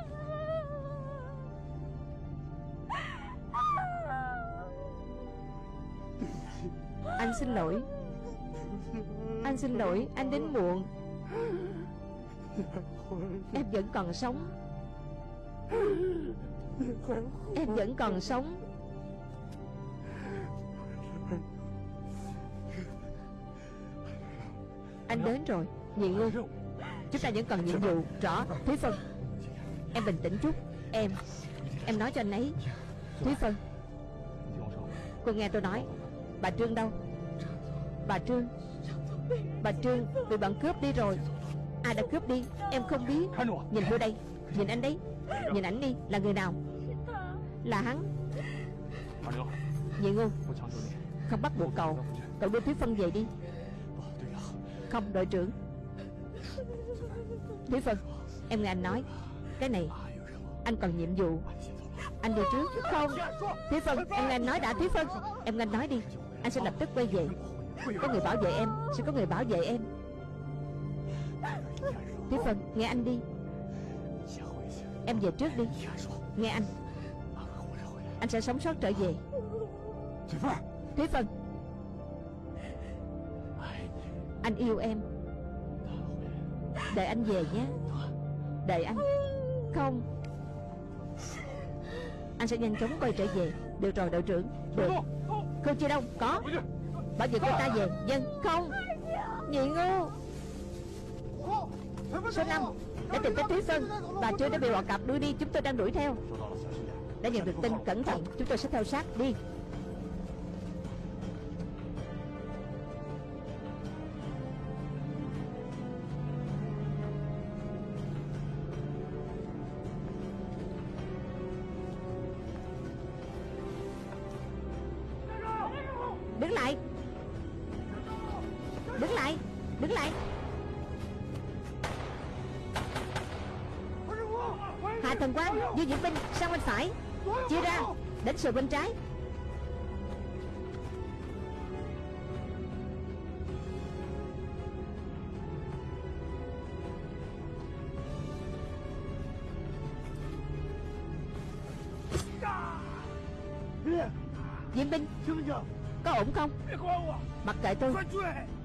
Xin lỗi. Anh xin lỗi, Anh đến muộn. Em vẫn còn sống. Em vẫn còn sống. Anh đến rồi, Nhị ngu Chúng ta vẫn còn nhiệm vụ, Rõ, Thúy Phân. Em bình tĩnh chút. Em Em nói cho anh ấy. Thúy Phân. Cô nghe tôi nói. Bà Trương đâu? Bà Trương. Bà Trương bị bọn cướp đi rồi. Ai đã cướp đi. Em không biết. Nhìn tôi đây. Nhìn anh đấy. Nhìn ảnh đi. Là người nào? Là hắn. Nhị ngu Không bắt buộc cậu. Cậu đưa Thúy Phân về đi. Không đội trưởng. Thúy Phân Em nghe anh nói. Cái này Anh còn nhiệm vụ. Anh đi trước. Không. Thúy Phân Em nghe anh nói đã. Thúy Phân Em nghe anh nói đi. Anh sẽ lập tức quay về có người bảo vệ em, Sẽ có người bảo vệ em. Thúy Phân nghe anh đi. Em về trước đi. Nghe anh. Anh sẽ sống sót trở về. Thúy Phân Anh yêu em. Đợi anh về nhé. Đợi anh. Không. Anh sẽ nhanh chóng quay trở về. Được rồi đội trưởng. Được. Không chưa đâu Có. Bảo vệ cô ta về. Dân Không. Nhị ngu. Số 5 Đã tìm cách Thúy Phân Bà chưa đã bị họ cặp đưa đi. Chúng tôi đang đuổi theo. Đã nhận được tin Cẩn thận. Chúng tôi sẽ theo sát Đi.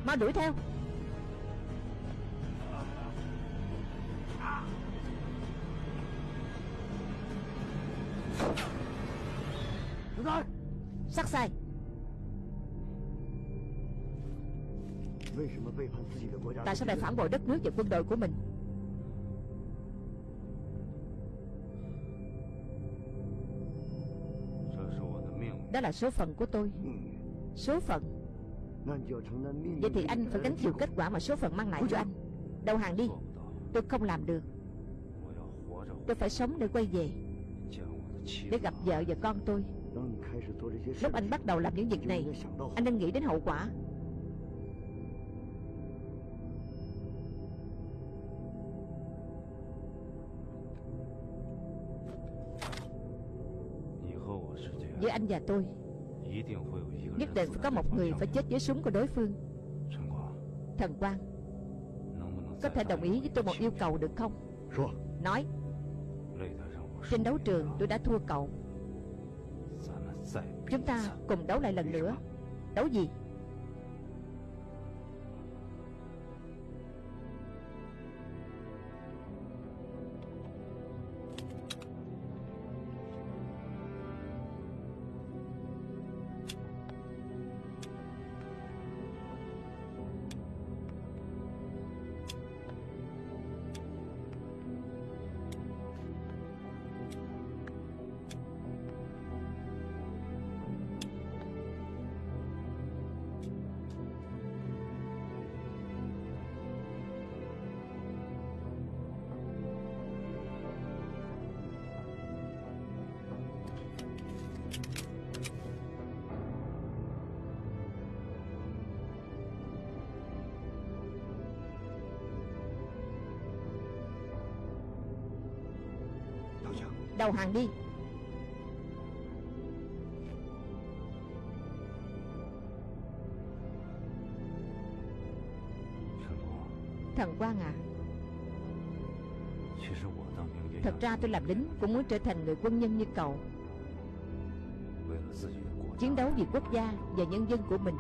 Mau đuổi theo. Sắc sai. Tại sao lại phản bội đất nước và quân đội của mình? Đó là số phận của tôi. Số phận Vậy thì anh phải gánh chịu kết quả mà số phận mang lại cho anh. Đầu hàng đi. Tôi không làm được. Tôi phải sống để quay về. Để gặp vợ và con tôi. Lúc anh bắt đầu làm những việc này Anh nên nghĩ đến hậu quả. Với anh và tôi Nhất định phải có một người phải chết với súng của đối phương. Thần Quang, Có thể đồng ý với tôi một yêu cầu được không? Nói. Trên đấu trường tôi đã thua cậu. Chúng ta cùng đấu lại lần nữa. Đấu gì? Đầu hàng đi. Thần Quang à. Thật ra tôi làm lính Cũng muốn trở thành người quân nhân như cậu. Chiến đấu vì quốc gia và nhân dân của mình.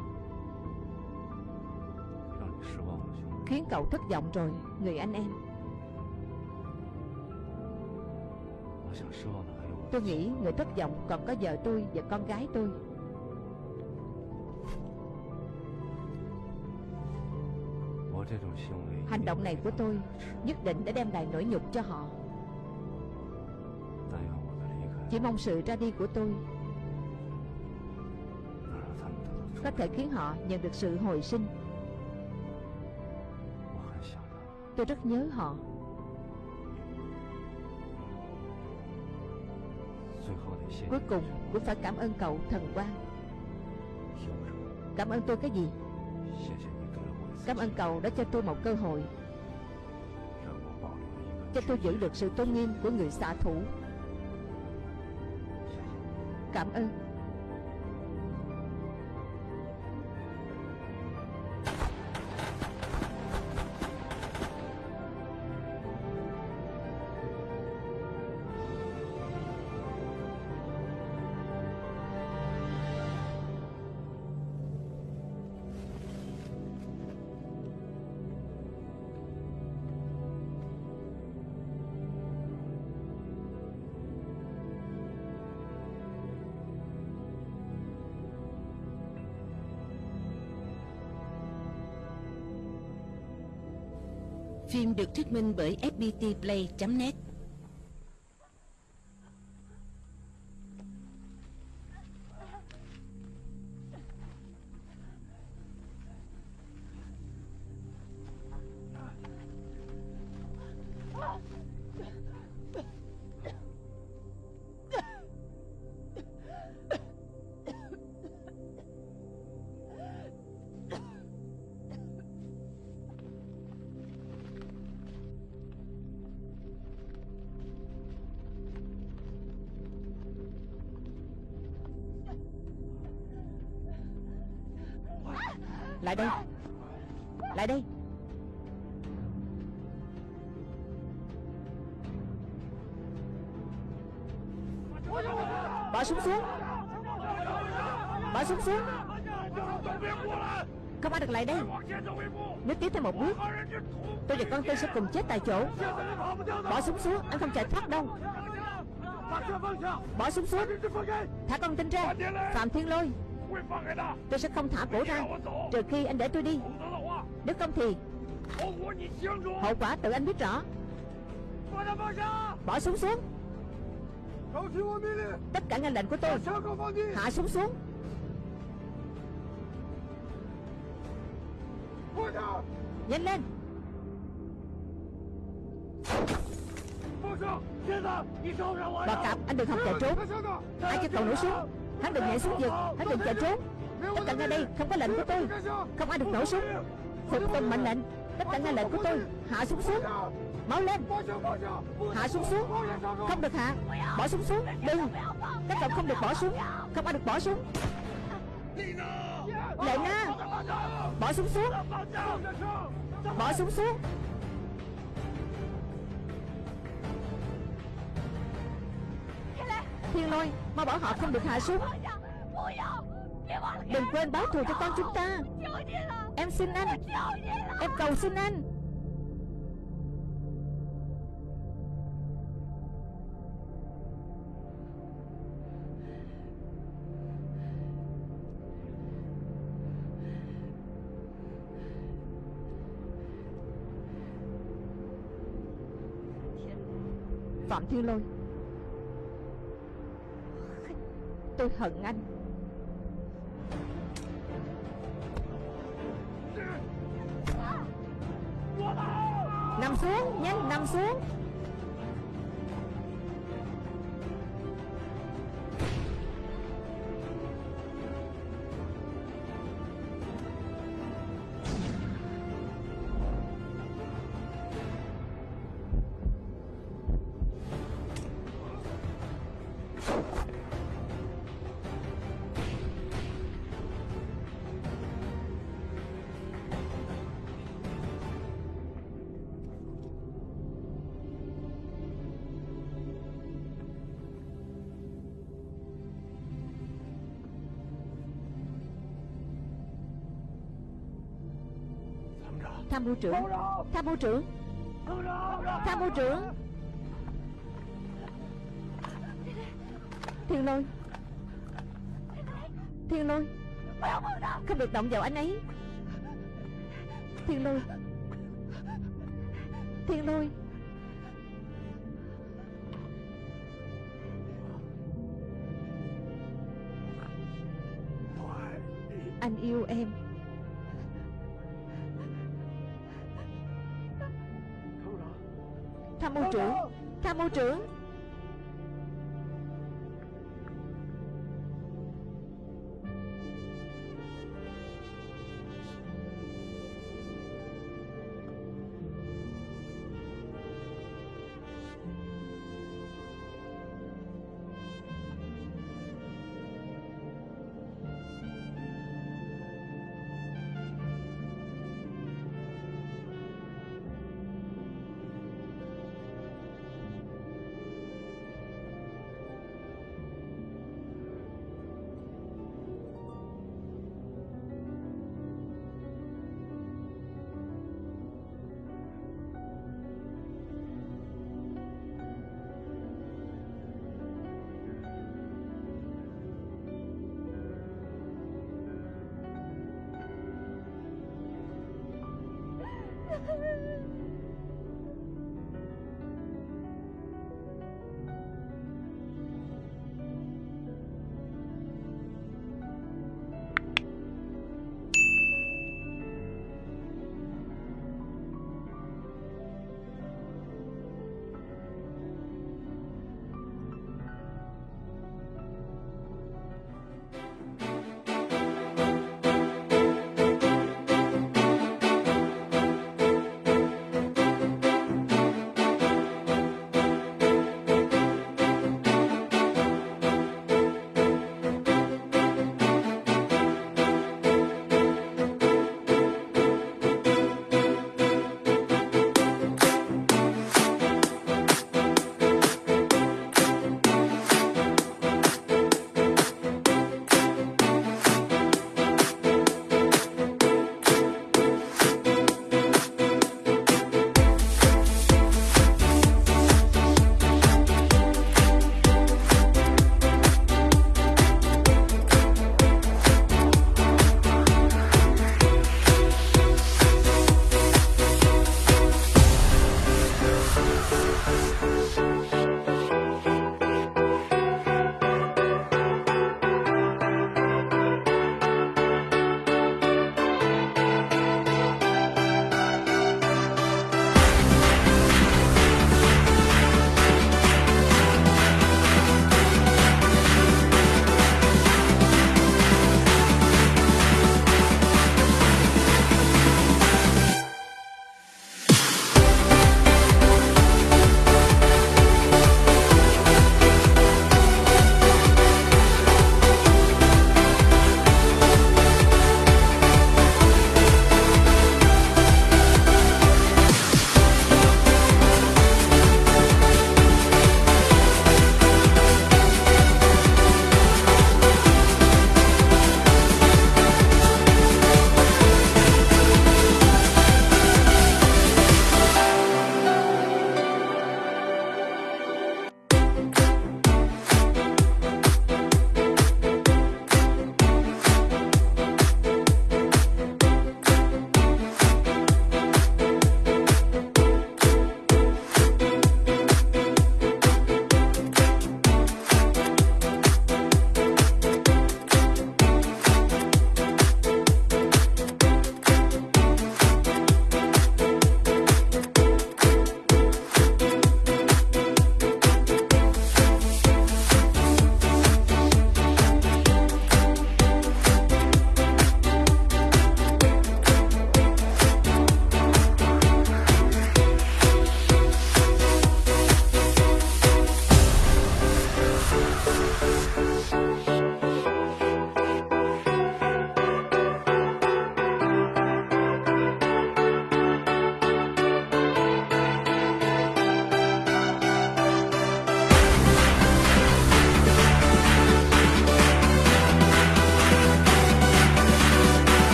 Khiến cậu thất vọng rồi, Người anh em. Tôi nghĩ người thất vọng còn có vợ tôi và con gái tôi. Hành động này của tôi Nhất định đã đem lại nỗi nhục cho họ. Chỉ mong sự ra đi của tôi Có thể khiến họ nhận được sự hồi sinh. Tôi rất nhớ họ. Cuối cùng cũng phải cảm ơn cậu thần quan Cảm ơn tôi cái gì? Cảm ơn cậu đã cho tôi một cơ hội. Cho tôi giữ được sự tôn nghiêm của người xạ thủ. Cảm ơn Phim được thuyết minh bởi fptplay.net cùng chết tại chỗ. Bỏ súng xuống, Anh không chạy thoát đâu. Bỏ súng xuống. Thả con tin ra. Phạm Thiên Lôi. Tôi sẽ không thả cổ ra. Trừ khi anh để tôi đi. Nếu không thì Hậu quả tự anh biết rõ. Bỏ súng xuống. Tất cả nghe lệnh của tôi. Hạ súng xuống. Nhanh lên. Bà cặp anh đừng học chạy trốn. Ai cho cậu nổ súng Hắn đừng nhảy xuống vực. Hắn đừng chạy trốn. Tất cả ngay đây, không có lệnh của tôi. Không ai được nổ súng. Phục tùng mệnh lệnh. Tất cả nghe lệnh của tôi. Hạ súng xuống. Máu lên. Hạ súng xuống. Không được hạ. Bỏ súng xuống. Đừng. Các cậu không được bỏ súng. Không ai được bỏ súng. Lệ Na Bỏ súng xuống. Bỏ súng xuống. Thiên lôi Mau bảo họ không được hạ súng Đừng quên báo thù cho con chúng ta. Em xin anh. Em cầu xin anh. Phạm Thiên Lôi Tôi hận anh. Nằm xuống, nhanh nằm xuống. Mưu trưởng. Tham mưu trưởng. Tham mưu trưởng. Thiên lôi. Thiên lôi. Không được động vào anh ấy. Thiên lôi. Thiên lôi. Anh yêu em. Tham mưu trưởng. Tham mưu trưởng